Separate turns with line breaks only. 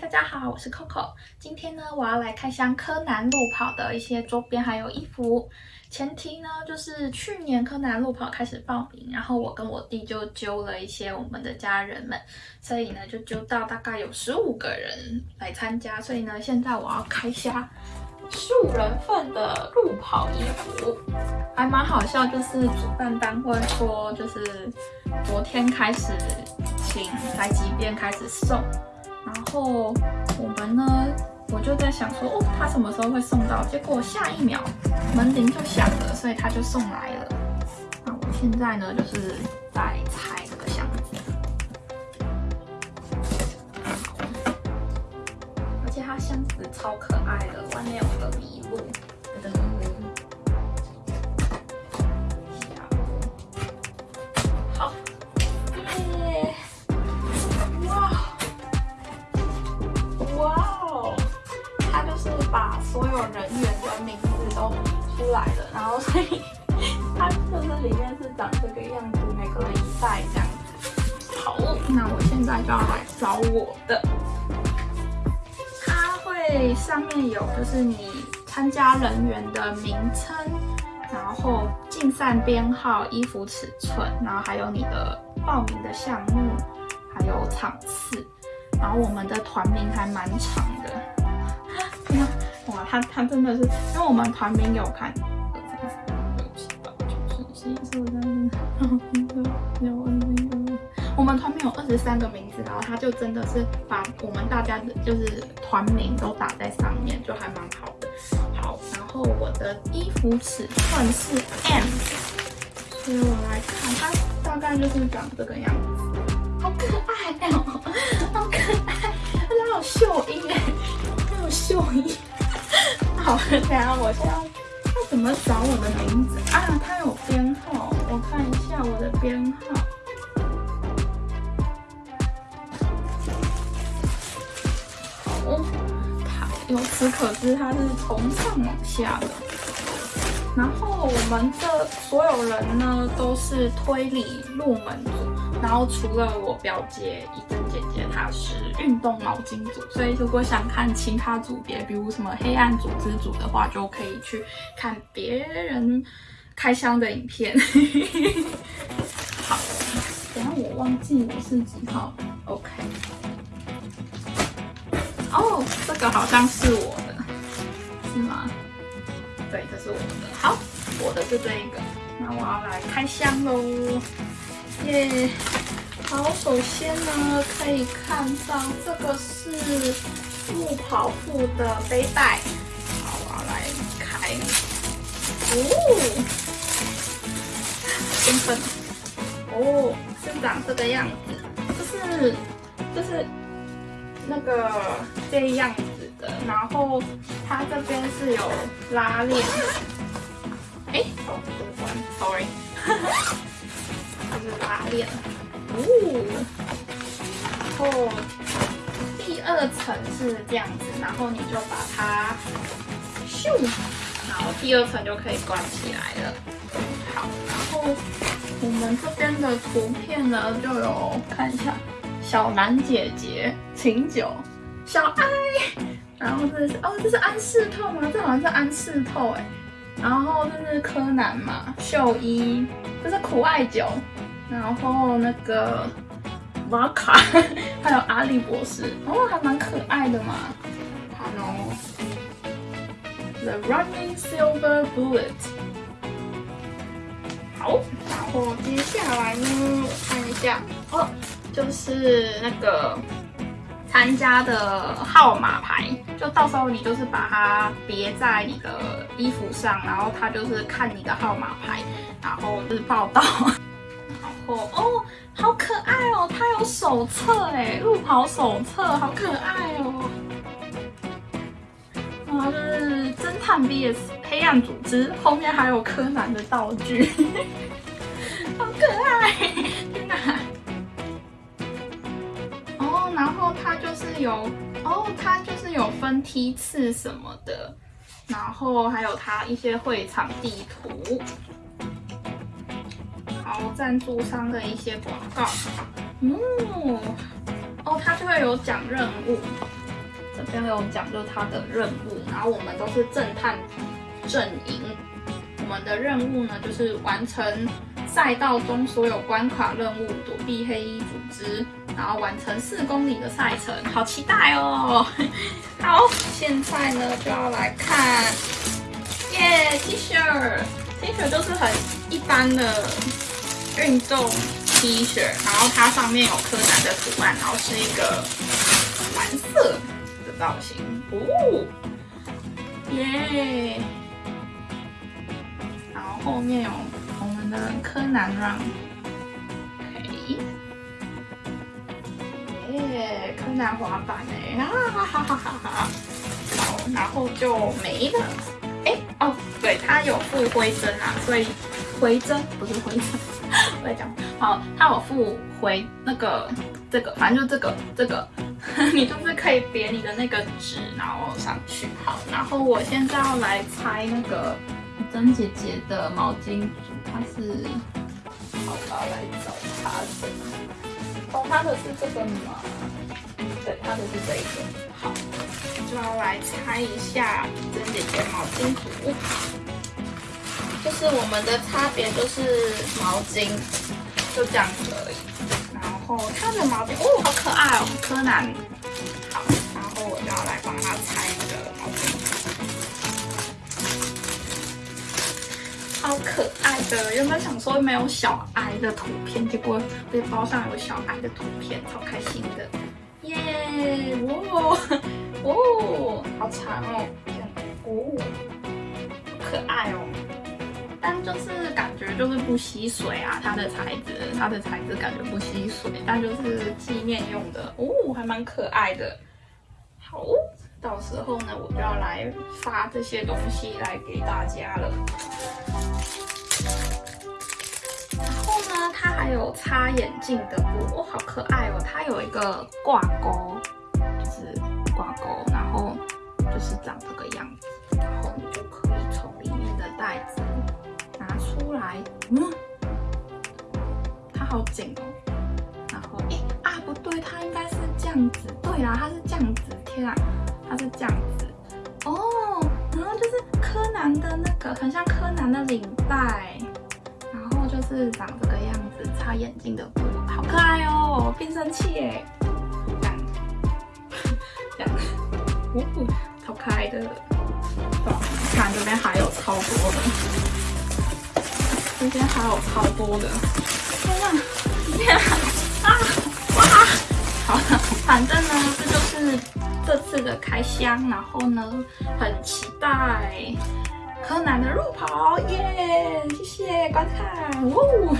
大家好，我是 Coco。今天呢，我要来开箱柯南路跑的一些周边还有衣服。前提呢，就是去年柯南路跑开始报名，然后我跟我弟就揪了一些我们的家人们，所以呢，就揪到大概有十五个人来参加。所以呢，现在我要开箱数人份的路跑衣服，还蛮好笑，就是主办单位说，就是昨天开始请台积电开始送。然后我们呢，我就在想说，哦，他什么时候会送到？结果下一秒门铃就响了，所以他就送来了。那我现在呢，就是在拆这个箱子，而且它箱子超可爱的，外面有个麋鹿。所以它就是里面是长这个样子，每个一袋这样子。好，那我现在就要来找我的。它会上面有就是你参加人员的名称，然后竞赛编号、衣服尺寸，然后还有你的报名的项目，还有场次。然后我们的团名还蛮长的。哇，他他真的是，因为我们团名有看，我们团名有二十三个名字，然后他就真的是把我们大家的就是团名都打在上面，就还蛮好的。好，然后我的衣服尺寸是 M，所以我来看，它大概就是长这个样子，好可爱哦，好可爱，而且还有绣衣哎，还有绣衣。好，等下我先要怎么找我的名字啊？它有编号，我看一下我的编号。哦，它由此可知，它是从上往下的。然后我们的所有人呢，都是推理入门组。然后除了我表姐一珍姐姐，她是运动毛巾组，所以如果想看其他组别，比如什么黑暗组织组的话，就可以去看别人开箱的影片。好，等下我忘记我是几号，OK。哦，这个好像是我的，是吗？对，这是我的。好，我的是这一个，那我要来开箱喽。耶，好，首先呢，可以看到这个是路跑步的背带，好，我要来开，哦，兴奋，哦，是长这个样子，就是就是那个这样子的，然后它这边是有拉链，哎，哦，这个关，sorry。就是拉链，哦，然后第二层是这样子，然后你就把它咻，然后第二层就可以关起来了。好，然后我们这边的图片呢，就有看一下小兰姐姐、琴酒、小爱，然后这是哦，这是安室透吗？这好像是安室透哎。然后这是柯南嘛，秀一，这是苦艾酒。然后那个瓦卡，还有阿笠博士，哦，还蛮可爱的嘛。Hello，，The Running Silver Bullet。好，然后接下来呢，看一下哦，就是那个参加的号码牌，就到时候你就是把它别在你的衣服上，然后他就是看你的号码牌，然后就是报道。哦，好可爱哦！它有手册哎，路跑手册，好可爱哦！哇，这是侦探 VS 黑暗组织，后面还有柯南的道具，好可爱！天哪！哦，然后它就是有，哦，它就是有分梯次什么的，然后还有它一些会场地图。好，赞助商的一些广告，嗯，哦，它就会有讲任务，这边有讲就是他的任务，然后我们都是侦探阵营。我们的任务呢，就是完成赛道中所有关卡任务，躲避黑衣组织，然后完成四公里的赛程。好期待哦！好，现在呢就要来看，耶，T 恤，T 恤就是很一般的运动 T 恤，然后它上面有柯南的图案，然后是一个蓝色的造型，哦，耶。然后后面有我们的柯南 run，耶，柯南滑板哎，哈哈哈哈哈哈！好，然后就没了。哎，哦，对，它有附徽针啊，所以回针不是回针，我在讲。好，它有附回那个这个，反正就这个这个，你就是可以别你的那个纸，然后上去。好，然后我现在要来拆那个。珍姐姐的毛巾组，它是，好，吧来找它。哦，它的是这个吗？对，它的是这个。好，就要来拆一下珍姐姐毛巾组。就是我们的差别就是毛巾，就这样子而已。然后它的毛巾，哦，好可爱哦，柯南。好，然后我就要来帮他拆那个毛巾。好可爱的，原本想说没有小哀的图片，结果背包上有小哀的图片，超开心的，耶！哇，哦，好长哦，哦，可爱哦，但就是感觉就是不吸水啊，它的材质，它的材质感觉不吸水，但就是纪念用的，哦，还蛮可爱的，好。到时候呢，我就要来发这些东西来给大家了。然后呢，它还有擦眼镜的布，哦，好可爱哦！它有一个挂钩，就是挂钩，然后就是长这个样子，来。嗯，它好紧哦。然后，诶啊，不对，它应该是这样子。对啦，它是这样子。天啊！它是这样子哦，然后就是柯南的那个，很像柯南的领带，然后就是长这个样子，擦眼镜的布，好可爱哦，变声器耶，这样，这样，哦，超可爱的，哇，看这边还有超多的，这边还有超多的，天啊，天啊，哇，好了，反正呢，这就是。这次的开箱，然后呢，很期待柯南的入跑，耶！谢谢观看，呜。